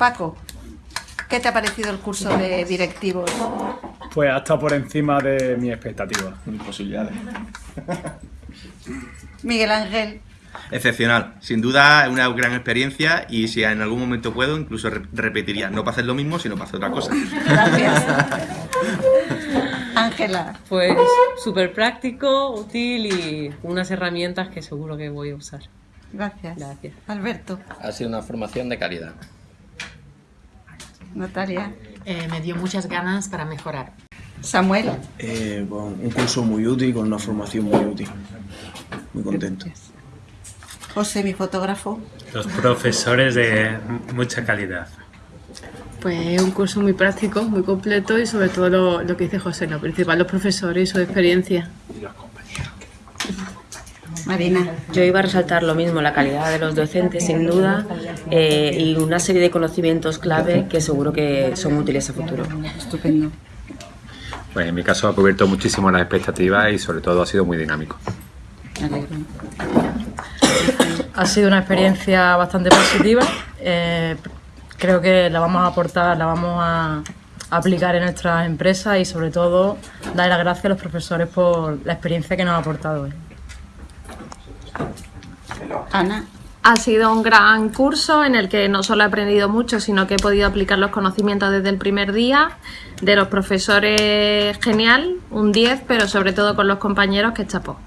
Paco, ¿qué te ha parecido el curso de directivos? Pues hasta por encima de mis expectativas. Mis posibilidades. Miguel Ángel, Excepcional. Sin duda es una gran experiencia y si en algún momento puedo, incluso re- repetiría. No para hacer lo mismo, sino para hacer otra cosa. gracias. Ángela, Pues súper práctico, útil y unas herramientas que seguro que voy a usar. gracias. Gracias. Alberto, Ha sido una formación de calidad. Natalia, Eh, me dio muchas ganas para mejorar. Samuel. Eh, con un curso muy útil, con una formación muy útil. Muy contento. José, mi fotógrafo. Los profesores de mucha calidad. Pues un curso muy práctico, muy completo y sobre todo lo, lo que dice José, lo principal, los profesores y su experiencia. Marina, Yo iba a resaltar lo mismo, la calidad de los docentes, sin duda, eh, y una serie de conocimientos clave que seguro que son útiles a futuro. estupendo. Pues en mi caso ha cubierto muchísimo las expectativas y sobre todo ha sido muy dinámico. Me alegro. Ha sido una experiencia bastante positiva. eh, creo que la vamos a aportar, la vamos a aplicar en nuestras empresas y sobre todo dar las gracias a los profesores por la experiencia que nos ha aportado hoy. Ana, Ha sido un gran curso en el que no solo he aprendido mucho, sino que he podido aplicar los conocimientos desde el primer día. De los profesores, genial, un 10, pero sobre todo con los compañeros, que chapó.